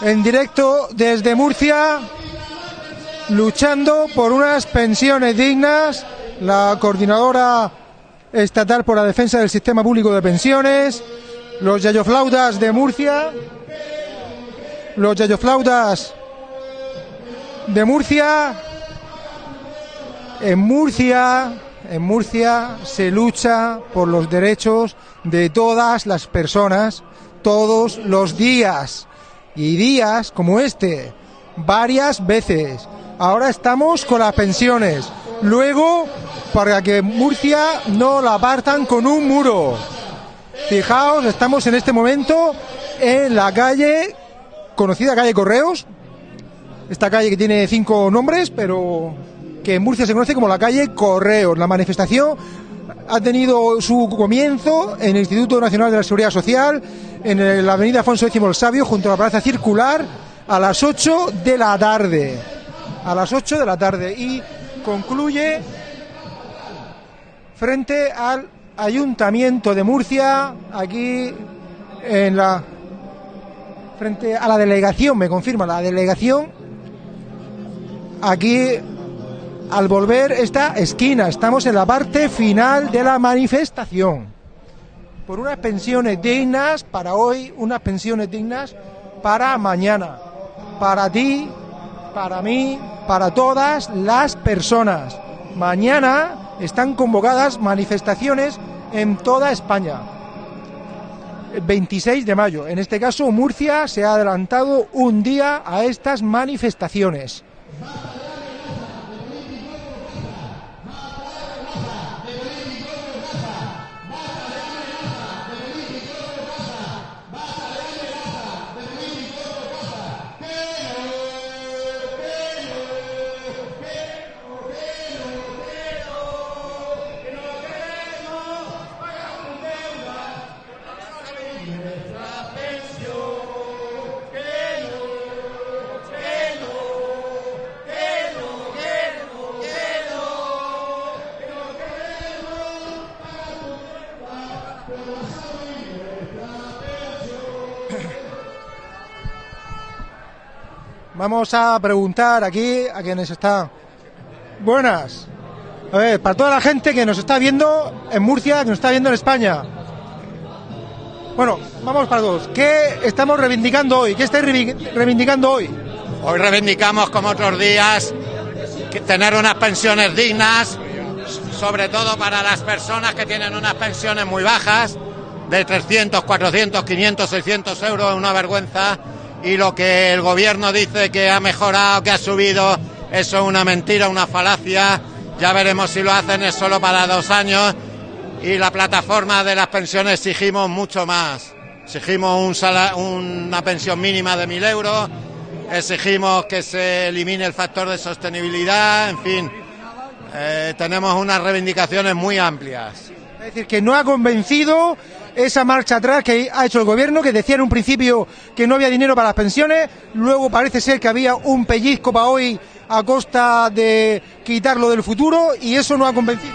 en directo desde Murcia, luchando por unas pensiones dignas. La coordinadora estatal por la defensa del sistema público de pensiones, los yayoflautas de Murcia, los yayoflautas de Murcia. En Murcia, en Murcia se lucha por los derechos de todas las personas todos los días y días como este varias veces. Ahora estamos con las pensiones. Luego, para que Murcia no la apartan con un muro. Fijaos, estamos en este momento en la calle, conocida calle Correos. Esta calle que tiene cinco nombres, pero que en Murcia se conoce como la calle Correos. La manifestación ha tenido su comienzo en el Instituto Nacional de la Seguridad Social, en la avenida Afonso X el Sabio, junto a la Plaza Circular, a las 8 de la tarde. A las 8 de la tarde. Y concluye frente al Ayuntamiento de Murcia, aquí en la. frente a la delegación, me confirma, la delegación. Aquí al volver esta esquina. Estamos en la parte final de la manifestación. Por unas pensiones dignas para hoy, unas pensiones dignas para mañana. Para ti, para mí, para todas las personas. Mañana están convocadas manifestaciones en toda España. 26 de mayo. En este caso, Murcia se ha adelantado un día a estas manifestaciones. Vamos a preguntar aquí a quienes están. Buenas. Para toda la gente que nos está viendo en Murcia, que nos está viendo en España. Bueno, vamos para todos. ¿Qué estamos reivindicando hoy? ¿Qué estáis reivindicando hoy? Hoy reivindicamos, como otros días, tener unas pensiones dignas, sobre todo para las personas que tienen unas pensiones muy bajas, de 300, 400, 500, 600 euros, una vergüenza y lo que el gobierno dice que ha mejorado, que ha subido, eso es una mentira, una falacia. Ya veremos si lo hacen, es solo para dos años. Y la plataforma de las pensiones exigimos mucho más. Exigimos una pensión mínima de mil euros, exigimos que se elimine el factor de sostenibilidad, en fin, eh, tenemos unas reivindicaciones muy amplias. Es decir, que no ha convencido esa marcha atrás que ha hecho el gobierno, que decía en un principio que no había dinero para las pensiones, luego parece ser que había un pellizco para hoy a costa de quitarlo del futuro y eso no ha convencido.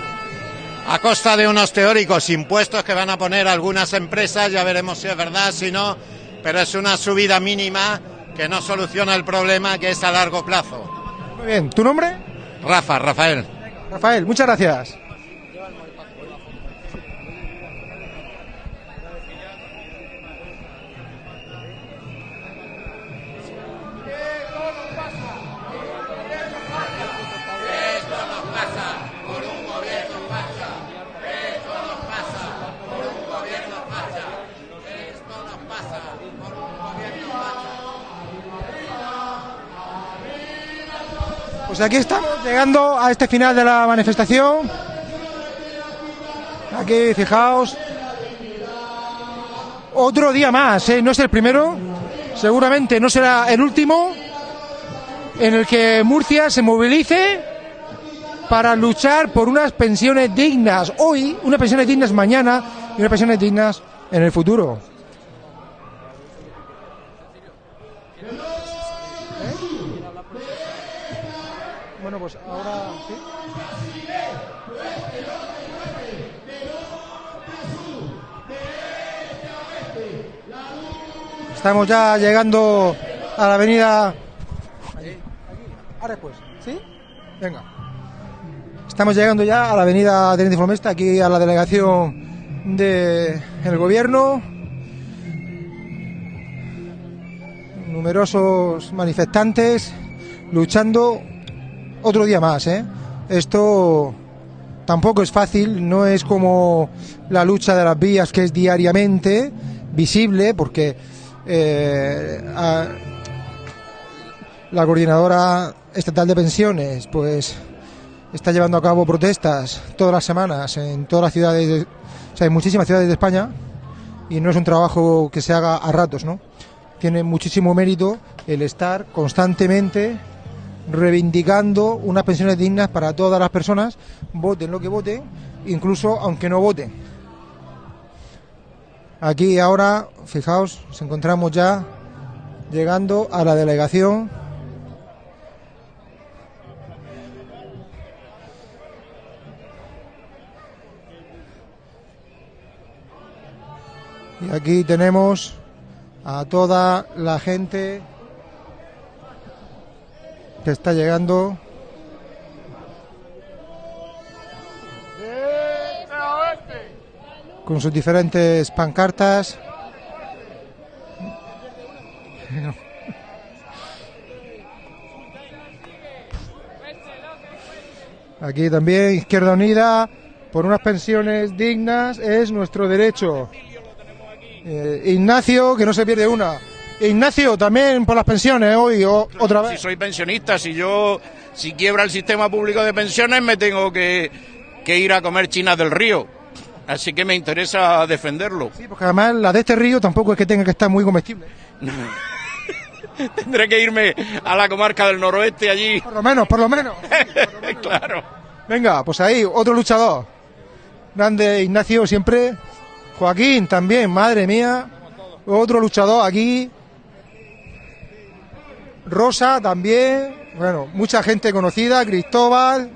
A costa de unos teóricos impuestos que van a poner algunas empresas, ya veremos si es verdad, si no, pero es una subida mínima que no soluciona el problema que es a largo plazo. Muy bien, ¿tu nombre? Rafa, Rafael. Rafael, muchas gracias. Aquí estamos llegando a este final de la manifestación. Aquí, fijaos. Otro día más, ¿eh? no es el primero, seguramente no será el último, en el que Murcia se movilice para luchar por unas pensiones dignas hoy, unas pensiones dignas mañana y unas pensiones dignas en el futuro. Pues ahora Estamos ya llegando a la avenida. Ahora después, ¿sí? Venga. Estamos llegando ya a la avenida Teniente Formesta, aquí a la delegación del gobierno. Numerosos manifestantes luchando otro día más, ¿eh? Esto tampoco es fácil, no es como la lucha de las vías que es diariamente visible, porque eh, la coordinadora estatal de pensiones, pues está llevando a cabo protestas todas las semanas en todas las ciudades, de- o sea, en muchísimas ciudades de España, y no es un trabajo que se haga a ratos, ¿no? Tiene muchísimo mérito el estar constantemente reivindicando unas pensiones dignas para todas las personas, voten lo que voten, incluso aunque no voten. Aquí ahora, fijaos, nos encontramos ya llegando a la delegación. Y aquí tenemos a toda la gente que está llegando. Con sus diferentes pancartas. Aquí también Izquierda Unida por unas pensiones dignas es nuestro derecho. Eh, Ignacio, que no se pierde una. Ignacio, también por las pensiones hoy, o- otra Si vez. soy pensionista, si yo, si quiebra el sistema público de pensiones, me tengo que, que ir a comer chinas del río. Así que me interesa defenderlo. Sí, porque además la de este río tampoco es que tenga que estar muy comestible. Tendré que irme a la comarca del noroeste allí. Por lo menos, por lo menos. claro. Venga, pues ahí, otro luchador. Grande Ignacio siempre. Joaquín también, madre mía. Otro luchador aquí. Rosa también. Bueno, mucha gente conocida. Cristóbal.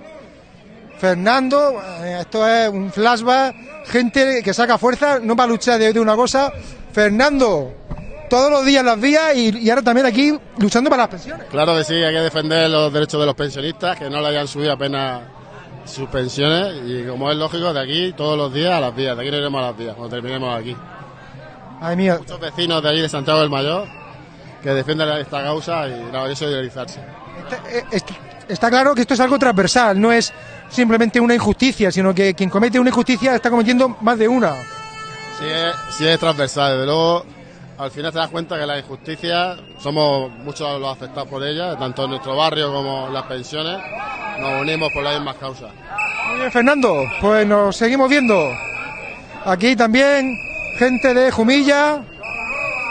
Fernando. eh, Esto es un flashback. Gente que saca fuerza, no va a luchar de, de una cosa. Fernando, todos los días las vías y, y ahora también aquí luchando para las pensiones. Claro que sí, hay que defender los derechos de los pensionistas, que no le hayan subido apenas sus pensiones y como es lógico, de aquí todos los días a las vías, de aquí no iremos a las vías cuando terminemos aquí. Ay, mía, Muchos vecinos de allí de Santiago del Mayor que defienden esta causa y hay que solidarizarse. Está, eh, est- está claro que esto es algo transversal, no es simplemente una injusticia, sino que quien comete una injusticia está cometiendo más de una. Sí es, sí es transversal, desde luego al final te das cuenta que la injusticia somos muchos los afectados por ella, tanto en nuestro barrio como en las pensiones, nos unimos por las mismas causas. Muy bien, Fernando, pues nos seguimos viendo. Aquí también gente de Jumilla,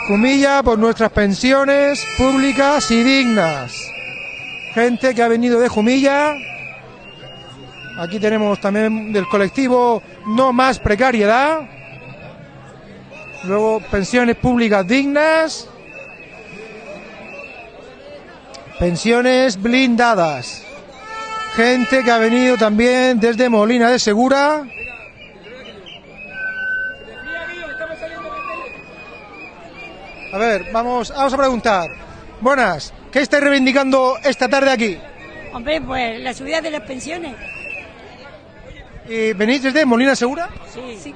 Jumilla por nuestras pensiones públicas y dignas. Gente que ha venido de Jumilla. Aquí tenemos también del colectivo No Más Precariedad. Luego pensiones públicas dignas. Pensiones blindadas. Gente que ha venido también desde Molina de Segura. A ver, vamos, vamos a preguntar. Buenas, ¿qué estáis reivindicando esta tarde aquí? Hombre, pues la subida de las pensiones. ¿Y ¿Venís desde Molina Segura? Sí.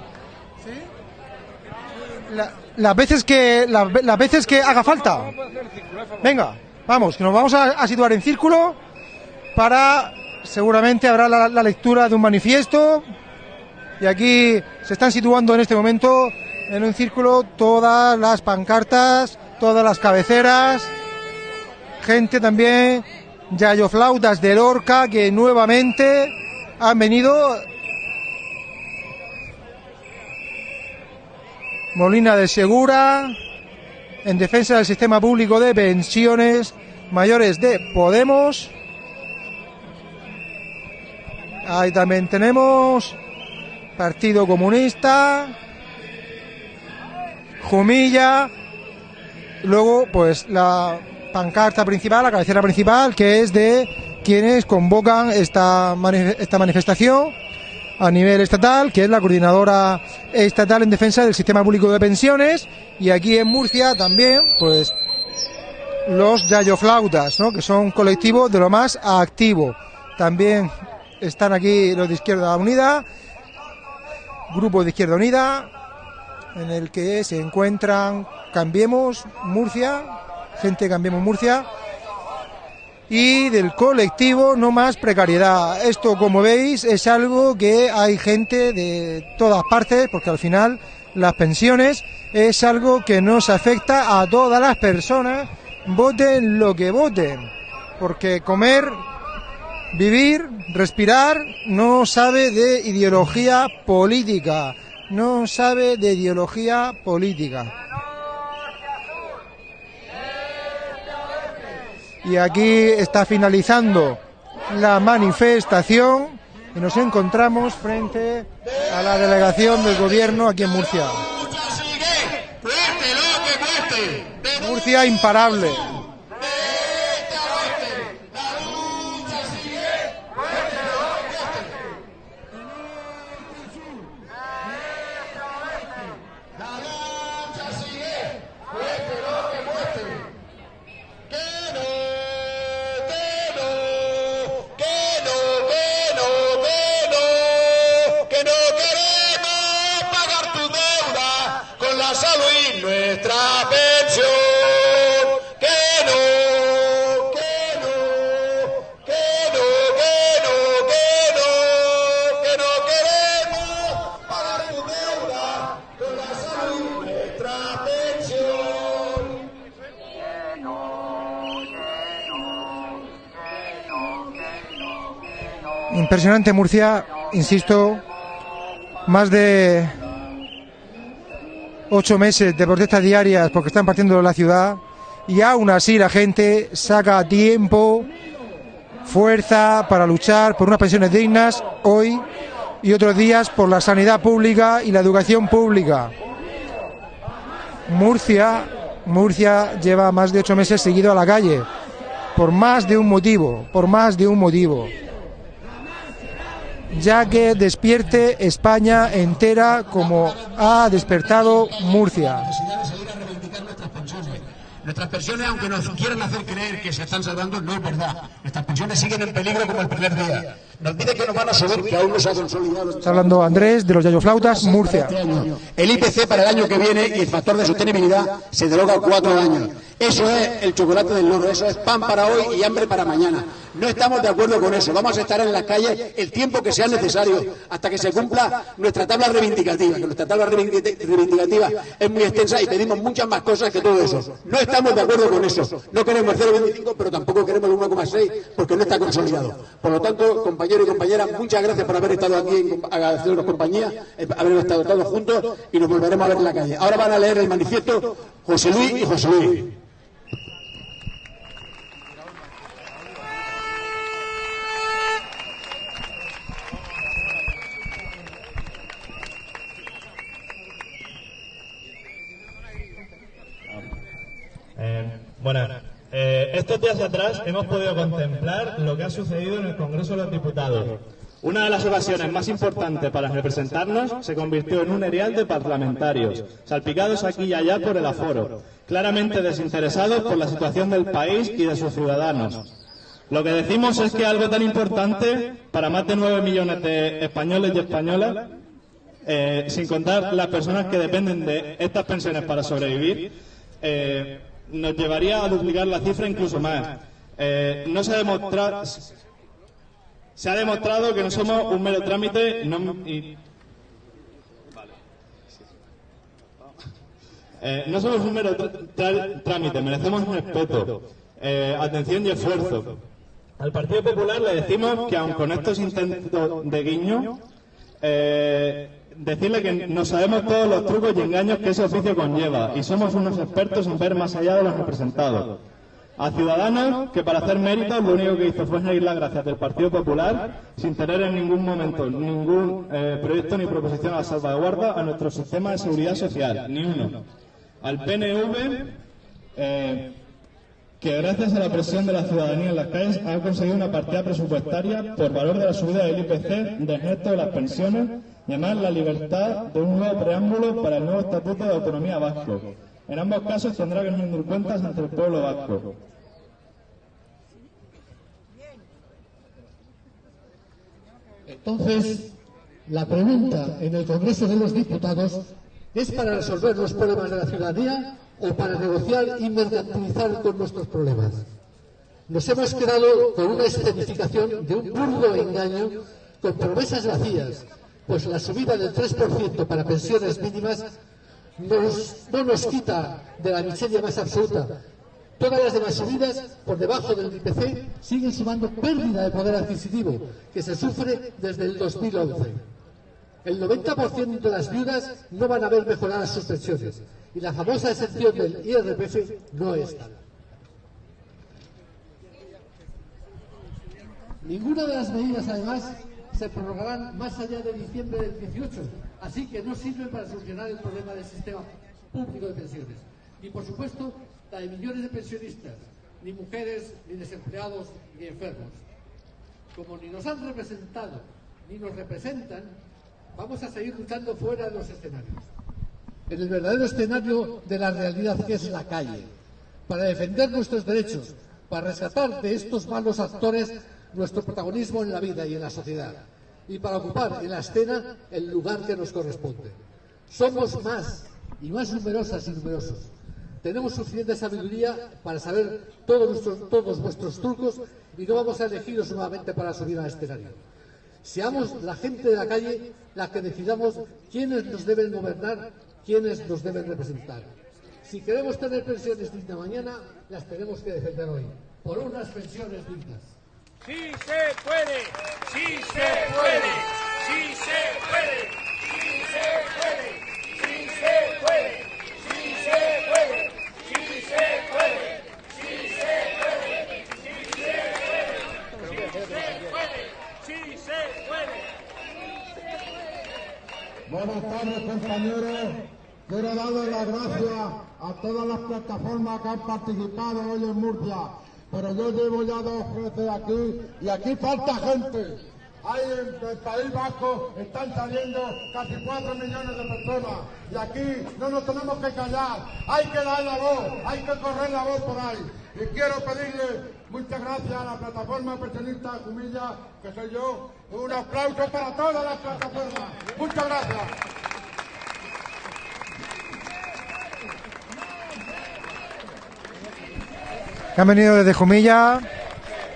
La- las veces que las veces que haga falta. Venga, vamos, que nos vamos a, a situar en círculo para seguramente habrá la, la lectura de un manifiesto y aquí se están situando en este momento en un círculo todas las pancartas, todas las cabeceras, gente también, Yayo Flautas de Lorca que nuevamente han venido Molina de Segura, en defensa del sistema público de pensiones mayores de Podemos. Ahí también tenemos Partido Comunista, Jumilla, luego pues la pancarta principal, la cabecera principal, que es de quienes convocan esta, esta manifestación a nivel estatal, que es la coordinadora estatal en defensa del sistema público de pensiones, y aquí en Murcia también, pues los yayoflautas, ¿no? que son un colectivo de lo más activo. También están aquí los de Izquierda Unida, grupo de Izquierda Unida, en el que se encuentran Cambiemos Murcia, gente Cambiemos Murcia, y del colectivo No Más Precariedad. Esto, como veis, es algo que hay gente de todas partes, porque al final las pensiones es algo que nos afecta a todas las personas, voten lo que voten, porque comer, vivir, respirar, no sabe de ideología política, no sabe de ideología política. Y aquí está finalizando la manifestación y nos encontramos frente a la delegación del gobierno aquí en Murcia. Murcia imparable. Impresionante Murcia, insisto, más de ocho meses de protestas diarias porque están partiendo la ciudad y aún así la gente saca tiempo, fuerza para luchar por unas pensiones dignas hoy y otros días por la sanidad pública y la educación pública. Murcia, Murcia lleva más de ocho meses seguido a la calle por más de un motivo, por más de un motivo ya que despierte España entera como ha despertado Murcia. Nuestras pensiones, aunque nos quieran hacer creer que se están salvando, no es verdad. Nuestras pensiones siguen en peligro como el primer día. Nos dice que nos van a subir, que aún no se ha consolidado. Está hablando Andrés de los Yayoflautas, Murcia. Este. El IPC para el año que viene y el factor de sostenibilidad se deroga cuatro años. Eso es el chocolate del loro, eso es pan para hoy y hambre para mañana. No estamos de acuerdo con eso. Vamos a estar en las calles el tiempo que sea necesario hasta que se cumpla nuestra tabla reivindicativa, que nuestra tabla reivindi- reivindicativa es muy extensa y pedimos muchas más cosas que todo eso. No estamos de acuerdo con eso. No queremos el 0,25, pero tampoco queremos el 1,6 porque no está consolidado. Por lo tanto, compañeros y compañeras, muchas gracias por haber estado aquí, agradecernos compañía, eh, haber estado todos juntos y nos volveremos a ver en la calle. Ahora van a leer el manifiesto José Luis y José Luis. Eh, bueno, eh, estos días atrás hemos podido contemplar lo que ha sucedido en el Congreso de los Diputados. Una de las ocasiones más importantes para representarnos se convirtió en un erial de parlamentarios, salpicados aquí y allá por el aforo, claramente desinteresados por la situación del país y de sus ciudadanos. Lo que decimos es que algo tan importante para más de nueve millones de españoles y españolas, eh, sin contar las personas que dependen de estas pensiones para sobrevivir, eh, nos llevaría a duplicar la cifra incluso más. Eh, no se ha demostrado, se ha demostrado que no somos un mero trámite no- y- Eh, no somos un mero trámite, merecemos respeto, eh, atención y esfuerzo. Al Partido Popular le decimos que aun con estos intentos de guiño, decirle que no sabemos todos los trucos y engaños que ese oficio conlleva y somos unos expertos en ver más allá de los representados. A Ciudadanos, que para hacer méritos lo único que hizo fue seguir las gracias del Partido Popular sin tener en ningún momento ningún eh, proyecto ni proposición a salvaguarda a nuestro sistema de seguridad social, ni uno. Al PNV, eh, que gracias a la presión de la ciudadanía en las calles ha conseguido una partida presupuestaria por valor de la subida del IPC, del resto de las pensiones y además la libertad de un nuevo preámbulo para el nuevo Estatuto de Autonomía Vasco. En ambos casos tendrá que rendir cuentas ante el pueblo vasco. Entonces, la pregunta en el Congreso de los Diputados es para resolver los problemas de la ciudadanía o para negociar y mercantilizar con nuestros problemas. Nos hemos quedado con una escenificación de un burdo engaño con promesas vacías, pues la subida del 3% para pensiones mínimas no nos quita de la miseria más absoluta. Todas las demás subidas por debajo del IPC siguen sumando pérdida de poder adquisitivo que se sufre desde el 2011. El 90% de las viudas no van a ver mejoradas sus pensiones y la famosa excepción del IRPF no es tal. Ninguna de las medidas, además, se prorrogarán más allá de diciembre del 18, así que no sirven para solucionar el problema del sistema público de pensiones. Ni, por supuesto, la de millones de pensionistas, ni mujeres, ni desempleados, ni enfermos. Como ni nos han representado, ni nos representan, vamos a seguir luchando fuera de los escenarios. En el verdadero escenario de la realidad que es la calle, para defender nuestros derechos, para rescatar de estos malos actores nuestro protagonismo en la vida y en la sociedad y para ocupar en la escena el lugar que nos corresponde. Somos más y más numerosas y numerosos. Tenemos suficiente sabiduría para saber todos, nuestros, todos vuestros trucos y no vamos a elegiros nuevamente para subir al escenario. Seamos la gente de la calle la que decidamos quiénes nos deben gobernar, quiénes nos deben representar. Si queremos tener pensiones dignas mañana, las tenemos que defender hoy, por unas pensiones dignas. Sí se puede, sí se puede, sí se puede, sí se puede, sí se puede, sí se puede, sí se puede, sí se puede, sí se puede, sí se puede. Buenas tardes compañeros. Quiero darle las gracias a todas las plataformas que han participado hoy en Murcia pero yo llevo ya dos veces aquí y aquí falta gente. Hay en el País Vasco están saliendo casi cuatro millones de personas y aquí no nos tenemos que callar, hay que dar la voz, hay que correr la voz por ahí. Y quiero pedirle muchas gracias a la plataforma pensionista Cumilla, que soy yo, un aplauso para todas las plataformas. Muchas gracias. Que han venido desde Jumilla.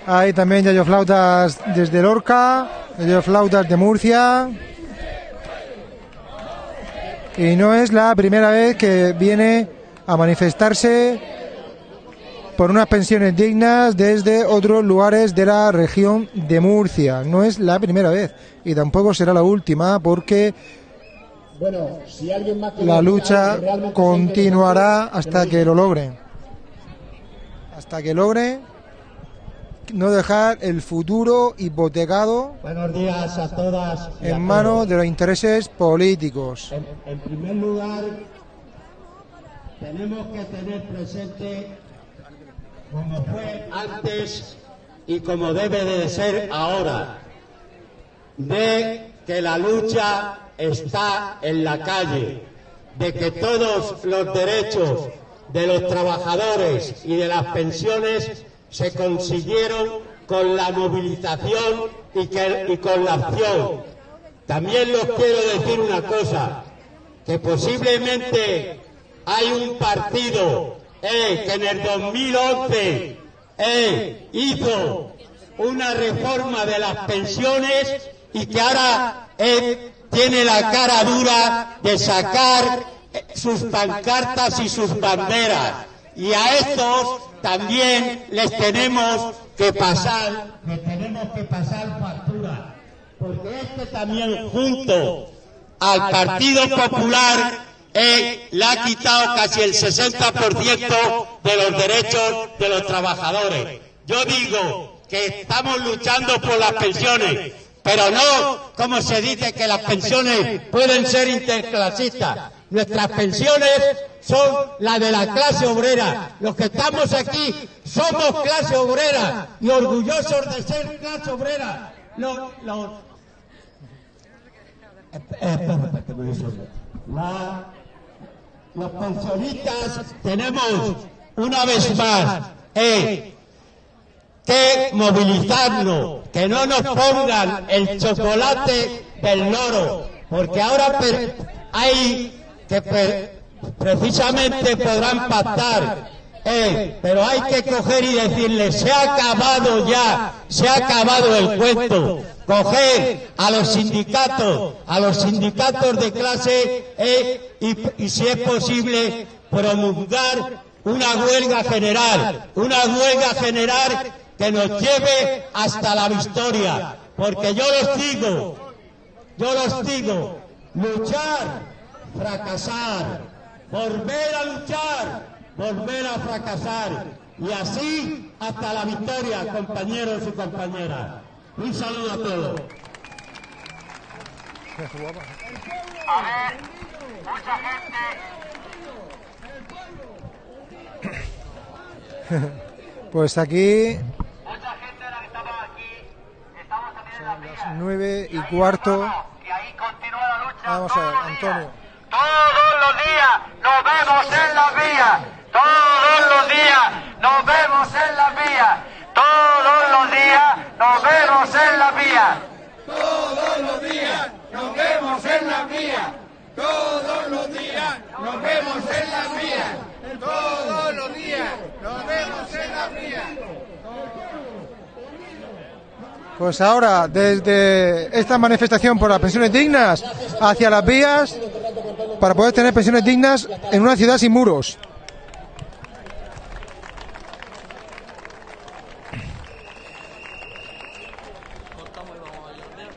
Hay también Yayo Flautas desde Lorca, Yayo Flautas de Murcia. Y no es la primera vez que viene a manifestarse por unas pensiones dignas desde otros lugares de la región de Murcia. No es la primera vez y tampoco será la última porque bueno, si alguien más la lucha continuará hasta que lo logren hasta que logre no dejar el futuro hipotecado Buenos días a todas en manos de los intereses políticos. En, en, primer lugar, tenemos que tener presente, como fue antes y como debe de ser ahora, de que la lucha está en la calle, de que todos los derechos de los trabajadores y de las pensiones se consiguieron con la movilización y, con la acción. También les quiero decir una cosa, que posiblemente hay un partido eh, que en el 2011 eh, hizo una reforma de las pensiones y que ahora eh, tiene la cara dura de sacar sus pancartas y sus banderas. Y a estos también les tenemos que pasar, les tenemos que pasar factura. Porque este también junto al Partido Popular eh, le ha quitado casi el 60% de los derechos de los trabajadores. Yo digo que estamos luchando por las pensiones, pero no como se dice que las pensiones pueden ser interclasistas. Nuestras pensiones son las de la clase obrera. Los que estamos aquí somos clase obrera y orgullosos de ser clase obrera. Los, los... La... los pensionistas tenemos una vez más eh, que movilizarnos, que no nos pongan el chocolate del loro, porque ahora hay que precisamente podrán pactar, pero hay que coger y decirle, se ha acabado ya, se ha acabado el cuento. Coger a los sindicatos, a los sindicatos de clase eh, y, y si es posible promulgar una huelga general, una huelga general que nos lleve hasta la victoria. Porque yo los digo, yo los digo, luchar, fracasar, volver a luchar, volver a fracasar y así hasta la victoria, compañeros y compañeras. Un saludo a todos. A ver, mucha gente. Pues aquí Mucha gente de la que estamos aquí, estamos también en las vías. nueve y cuarto. Y ahí continúa la lucha. Vamos a ver, Antonio. Todos los días nos vemos en las vías. Todos los días nos vemos en las vías. Todos los días nos vemos en las vías. Todos los días nos vemos en las vías. Todos los días nos vemos en las vías. Todos los días nos vemos en las vías. Pues ahora, desde esta manifestación por las pensiones dignas hacia las vías, para poder tener pensiones dignas en una ciudad sin muros.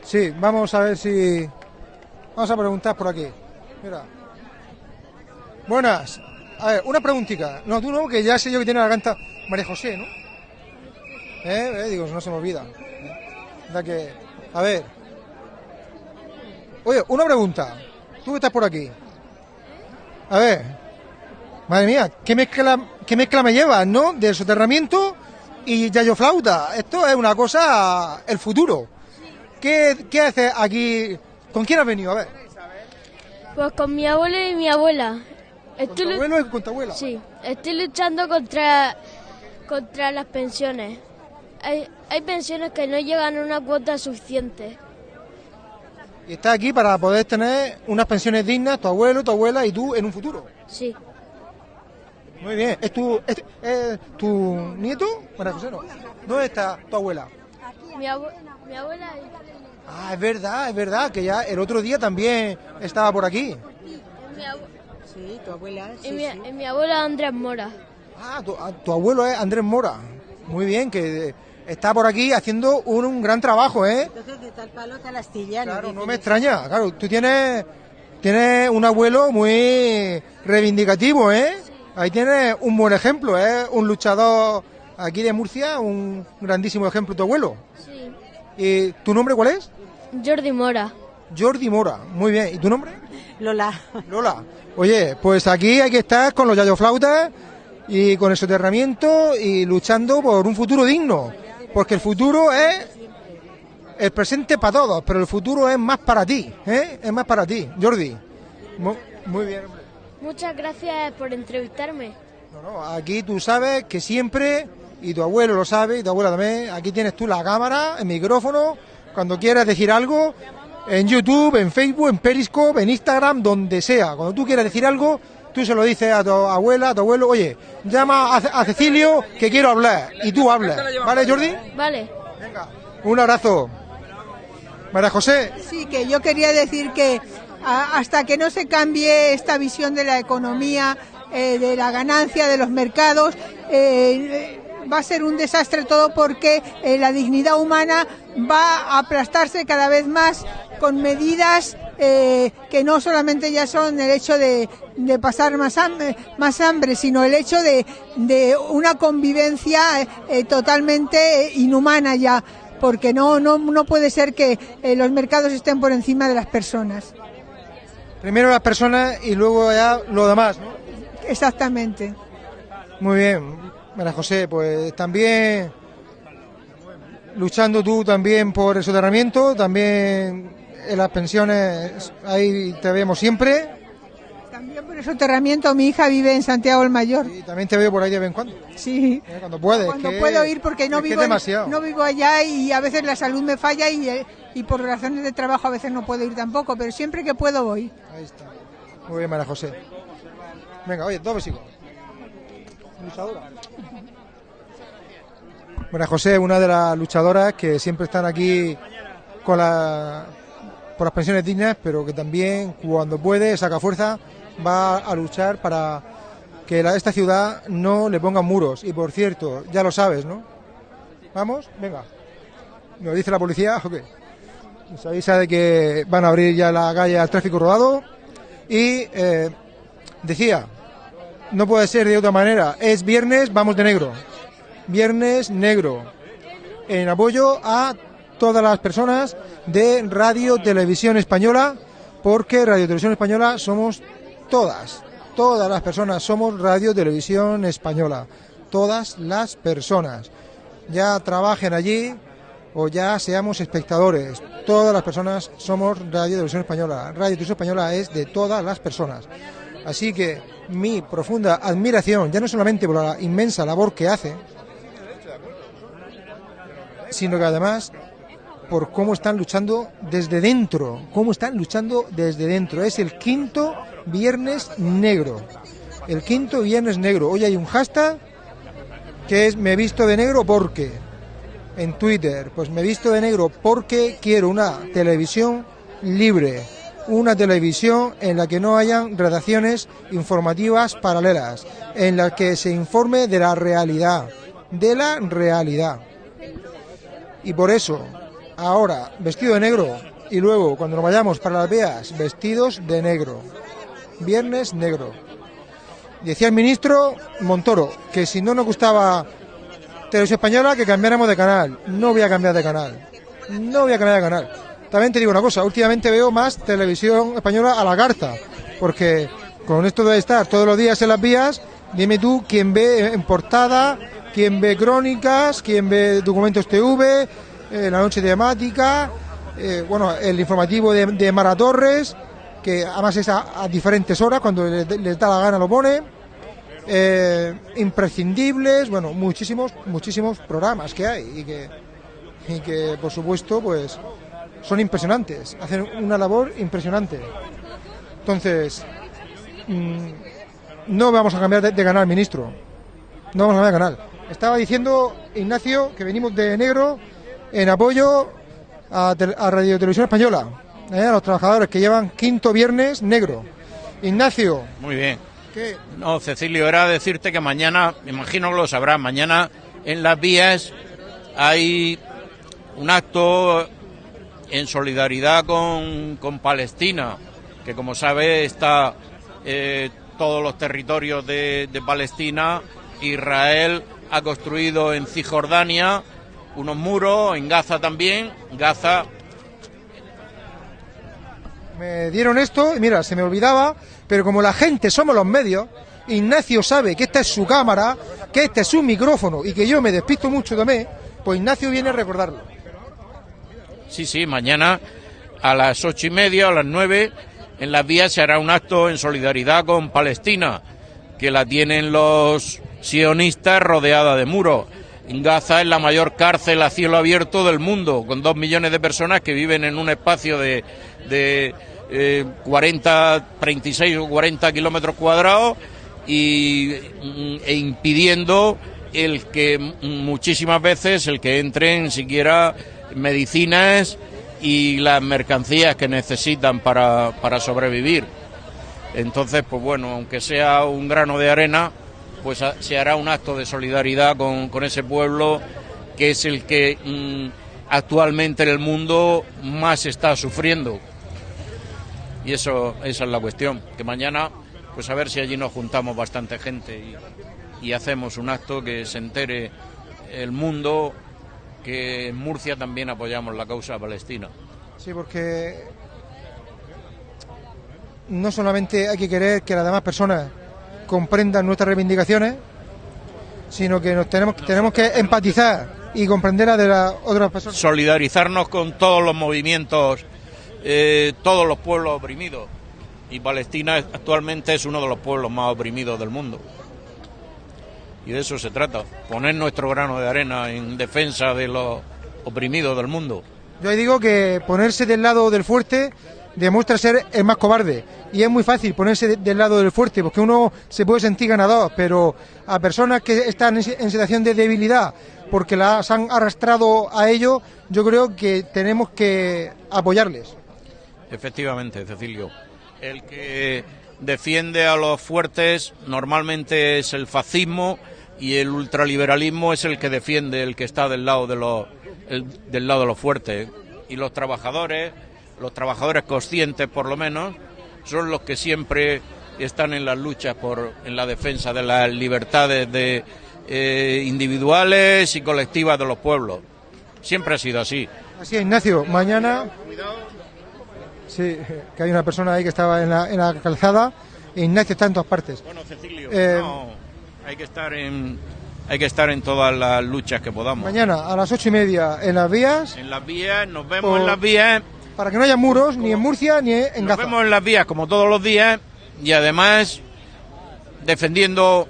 Sí, vamos a ver si... Vamos a preguntar por aquí. Mira. Buenas. A ver, una preguntita. No, tú no, que ya sé yo que tiene la garganta... María José, ¿no? ¿Eh? Eh, Digo, no se me olvida. Da que... A ver. Oye, una pregunta. Tú que estás por aquí. A ver. Madre mía, ¿qué mezcla, qué mezcla me llevas, no? Del soterramiento y yayo flauta. Esto es una cosa... El futuro. ¿Qué, qué haces aquí? ¿Con quién has venido? A ver. Pues con mi abuelo y mi abuela. Estoy tu lu- abuelo y con tu abuela? Sí, estoy luchando contra, contra las pensiones. Hay, hay pensiones que no llegan a una cuota suficiente. Y estás aquí para poder tener unas pensiones dignas, tu abuelo, tu abuela y tú en un futuro. Sí, Muy bien. ¿Es tu, es, es tu nieto? María José, no. ¿Dónde está tu abuela? mi, abue- mi abuela Ah, es verdad, es verdad, que ya el otro día también estaba por aquí. mi, Sí, tu abuela. y mi, y mi abuela Andrés Mora. Ah, tu, ah, tu abuelo es Andrés Mora. Muy bien, que está por aquí haciendo un, un gran trabajo, ¿eh? Entonces, de tal palo, tal astilla. Claro, no me extraña. Claro, tú tienes, tienes un abuelo muy reivindicativo, ¿eh? Ahí tienes un buen ejemplo, ¿eh? Un luchador aquí de Murcia, un grandísimo ejemplo tu abuelo. Sí. ¿Y tu nombre cuál es? Jordi Mora. Jordi Mora. Muy bien. ¿Y tu nombre? Lola. Lola. Oye, pues aquí hay que estar con los yayoflautas y con el soterramiento y luchando por un futuro digno. Porque el futuro es el presente para todos, pero el futuro es más para ti, ¿eh? Es más para ti, Jordi. Mu- Muy bien. Muchas gracias por entrevistarme. No, no, aquí tú sabes que siempre, y tu abuelo lo sabe, y tu abuela también, aquí tienes tú la cámara, el micrófono, cuando quieras decir algo, en YouTube, en Facebook, en Periscope, en Instagram, donde sea. Cuando tú quieras decir algo, tú se lo dices a tu abuela, a tu abuelo, oye, llama a, a Cecilio que quiero hablar, y tú hablas. ¿Vale, Jordi? Vale. Un abrazo. María José, Sí, que yo quería decir que a- hasta que no se cambie esta visión de la economía, eh, de la ganancia de los mercados, eh, va a ser un desastre todo porque eh, la dignidad humana va a aplastarse cada vez más con medidas eh, que no solamente ya son el hecho de, de pasar más hambre, más hambre, sino el hecho de, de una convivencia eh, eh, totalmente eh, inhumana ya, porque no, no, no puede ser que eh, los mercados estén por encima de las personas. primero las personas y luego ya lo demás, ¿no? Exactamente. Muy bien, María José, pues también luchando tú también por el soterramiento, también en las pensiones, ahí te vemos siempre. El soterramiento, mi hija vive en Santiago el Mayor. Y también te veo por ahí de vez en cuando. Sí. Eh, Cuando puedes. Cuando que- puedo ir porque no es es vivo, no vivo allá y a veces la salud me falla y, eh, y por razones de trabajo a veces no puedo ir tampoco, pero siempre que puedo voy. Ahí está. Muy bien, María José. Venga, oye, dos besicos. Luchadora. José, una de las luchadoras que siempre están aquí con la, por las pensiones dignas, pero que también cuando puede, saca fuerza, va a luchar para que esta ciudad no le pongan muros. Y por cierto, ya lo sabes, ¿no? ¿Vamos? Venga. ¿Nos dice la policía o qué? Nos avisa de que van a abrir ya la calle al tráfico rodado. Y eh, decía, no puede ser de otra manera. Es viernes, vamos de negro. Viernes negro. En apoyo a todas las personas de Radio Televisión Española, porque Radio Televisión Española somos todas. Todas las personas somos Radio Televisión Española. Todas las personas. Ya trabajen allí o ya seamos espectadores. Todas las personas somos Radio Televisión Española. Radio Televisión Española es de todas las personas. Así que mi profunda admiración, ya no solamente por la inmensa labor que hace, sino que además por cómo están luchando desde dentro, cómo están luchando desde dentro. Es el quinto viernes negro. El quinto viernes negro. Hoy hay un hashtag que es me visto de negro porque en Twitter, pues me visto de negro porque quiero una televisión libre, una televisión en la que no hayan redacciones informativas paralelas, en la que se informe de la realidad, de la realidad. Y por eso, ahora vestido de negro y luego cuando nos vayamos para las vías, vestidos de negro. Viernes negro. Decía el ministro Montoro que si no nos gustaba Televisión Española que cambiáramos de canal. No voy a cambiar de canal. No voy a cambiar de canal. También te digo una cosa, últimamente veo más Televisión Española a la carta, porque con esto de estar todos los días en las vías, dime tú quién ve en portada, quién ve crónicas, quién ve documentos TV, eh, la noche temática, eh, bueno, el informativo de, de Mara Torres, que además es a, diferentes horas, cuando le- les da la gana lo pone eh, imprescindibles, bueno, muchísimos, muchísimos programas que hay y que, y que por supuesto, pues son impresionantes, hacen una labor impresionante. Entonces, mm, no vamos a cambiar de, canal, ministro. No vamos a cambiar de canal. Estaba diciendo Ignacio que venimos de negro en apoyo a, a Radio Televisión Española, eh, a los trabajadores que llevan quinto viernes negro. Ignacio, Muy bien. ¿qué? No, Cecilio, era decirte que mañana, me imagino que lo sabrás, mañana en las vías hay un acto en solidaridad con, con Palestina, que como sabe está eh, todos los territorios de, de Palestina. Israel ha construido en Cisjordania unos muros, en Gaza también. Gaza me dieron esto y mira, se me olvidaba, pero como la gente somos los medios, Ignacio sabe que esta es su cámara, que este es su micrófono y que yo me despisto mucho también, pues Ignacio viene a recordarlo. Sí, sí, mañana a las ocho y media, a las nueve, en las vías se hará un acto en solidaridad con Palestina, que la tienen los sionistas rodeada de muros. Gaza es la mayor cárcel a cielo abierto del mundo, con dos millones de personas que viven en un espacio de eh, 40, 36 o 40 kilómetros cuadrados y, mm, e impidiendo el que muchísimas veces el que entren siquiera medicinas y las mercancías que necesitan para, para sobrevivir. Entonces, pues bueno, aunque sea un grano de arena, pues se hará un acto de solidaridad con, con ese pueblo que es el que mm, actualmente en el mundo más está sufriendo. Y eso, esa es la cuestión, que mañana, pues a ver si allí nos juntamos bastante gente y, y hacemos un acto que se entere el mundo que en Murcia también apoyamos la causa palestina. Sí, porque no solamente hay que querer que las demás personas comprendan nuestras reivindicaciones, sino que nos tenemos, tenemos que empatizar y comprender las de las otras personas. Solidarizarnos con todos los movimientos, eh, todos los pueblos oprimidos. Y Palestina actualmente es uno de los pueblos más oprimidos del mundo. Y de eso se trata, poner nuestro grano de arena en defensa de los oprimidos del mundo. Yo digo que ponerse del lado del fuerte demuestra ser el más cobarde. Y es muy fácil ponerse de- del lado del fuerte, porque uno se puede sentir ganador, pero a personas que están en en situación de debilidad, porque las han arrastrado a ello, yo creo que tenemos que apoyarles. Efectivamente, Cecilio. El que defiende a los fuertes normalmente es el fascismo y el ultraliberalismo es el que defiende, el que está del lado de los, el- del lado de los fuertes. Y los trabajadores, los trabajadores conscientes por lo menos, son los que siempre están en las luchas por, en la defensa de las libertades de, eh, individuales y colectivas de los pueblos. Siempre ha sido así. Así es, Ignacio, mañana... Sí, que hay una persona ahí que estaba en la, en la calzada. e Ignacio está en todas partes. Bueno, Cecilio, Eh, no, hay que estar en hay que estar en todas las luchas que podamos. Mañana a las ocho y media en las vías, En las vías, nos vemos Por- en las vías, para que no haya muros ni en Murcia ni en nos Gaza. vemos en las vías como todos los días y además defendiendo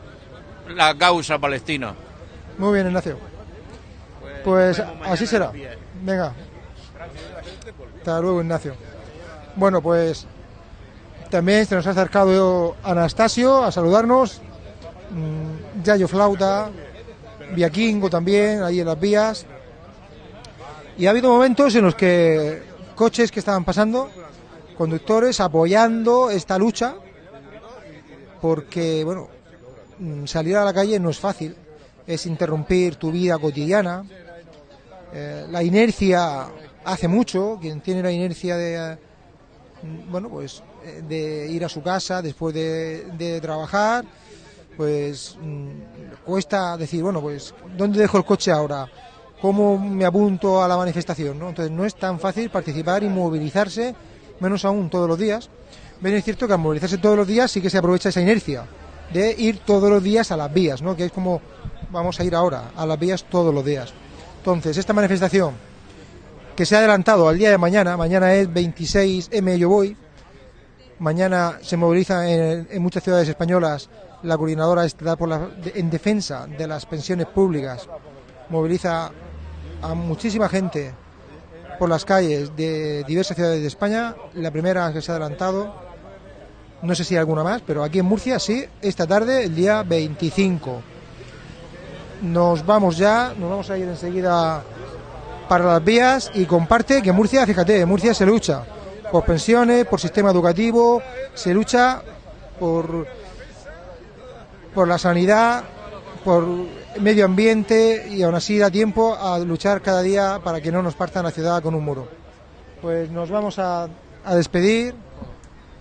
la causa palestina. Muy bien, Ignacio. Pues así será. Venga. Hasta luego, Ignacio. Bueno, pues también se nos ha acercado Anastasio a saludarnos. Mm, Yayo Flauta, Viaquingo también, ahí en las vías. Y ha habido momentos en los que coches que estaban pasando, conductores apoyando esta lucha, porque, bueno, mm, salir a la calle no es fácil, es interrumpir tu vida cotidiana. Eh, la inercia hace mucho, quien tiene la inercia de, bueno, pues eh, de ir a su casa después de, trabajar, pues mm, cuesta decir, bueno, pues ¿dónde dejo el coche ahora? ¿Cómo me apunto a la manifestación? ¿no? Entonces no es tan fácil participar y movilizarse, menos aún todos los días. Bien, es cierto que al movilizarse todos los días sí que se aprovecha esa inercia de ir todos los días a las vías, ¿no? que es como vamos a ir ahora, a las vías todos los días. Entonces, esta manifestación que se ha adelantado al día de mañana, mañana es 26M Yo Voy, mañana se moviliza en, muchas ciudades españolas. La coordinadora estatal por la- en defensa de las pensiones públicas, moviliza a muchísima gente por las calles de diversas ciudades de España, la primera que se ha adelantado, no sé si hay alguna más, pero aquí en Murcia sí, esta tarde, el día 25. Nos vamos ya, nos vamos a ir enseguida para las vías y comparte que Murcia, fíjate, Murcia se lucha por pensiones, por sistema educativo, se lucha por, por la sanidad, por medio ambiente y aún así da tiempo a luchar cada día para que no nos partan la ciudad con un muro. Pues nos vamos a, a despedir.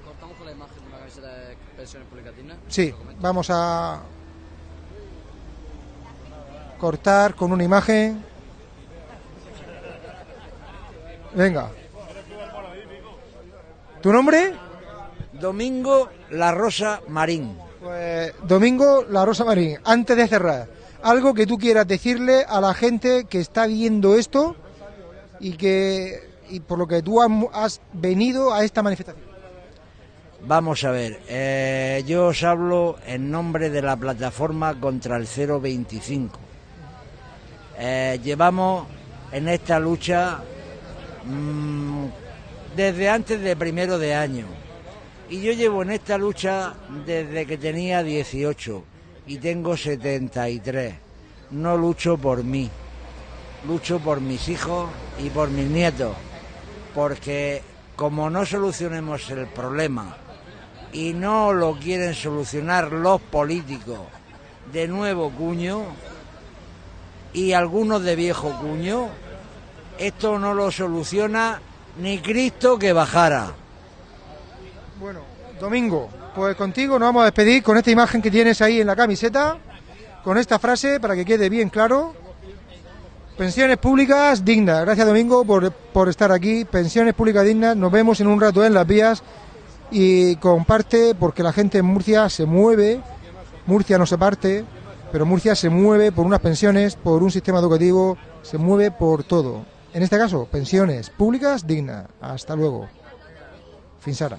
Cortamos con la imagen de una camiseta de pensiones públicas dignas. Sí, vamos a cortar con una imagen. Venga. ¿Tu nombre? Domingo La Rosa Marín. Pues Domingo La Rosa Marín, antes de cerrar, algo que tú quieras decirle a la gente que está viendo esto y que y por lo que tú has, has venido a esta manifestación. Vamos a ver, eh, yo os hablo en nombre de la plataforma contra el 025. Eh, llevamos en esta lucha mm, desde antes de primero de año. Y yo llevo en esta lucha desde que tenía 18 y tengo 73. No lucho por mí, lucho por mis hijos y por mis nietos. Porque como no solucionemos el problema y no lo quieren solucionar los políticos de nuevo cuño y algunos de viejo cuño, esto no lo soluciona ni Cristo que bajara. Bueno, Domingo, pues contigo nos vamos a despedir con esta imagen que tienes ahí en la camiseta, con esta frase para que quede bien claro. Pensiones públicas dignas. Gracias Domingo por, por estar aquí. Pensiones públicas dignas. Nos vemos en un rato en las vías y comparte porque la gente en Murcia se mueve. Murcia no se parte, pero Murcia se mueve por unas pensiones, por un sistema educativo, se mueve por todo. En este caso, pensiones públicas dignas. Hasta luego. Finsara.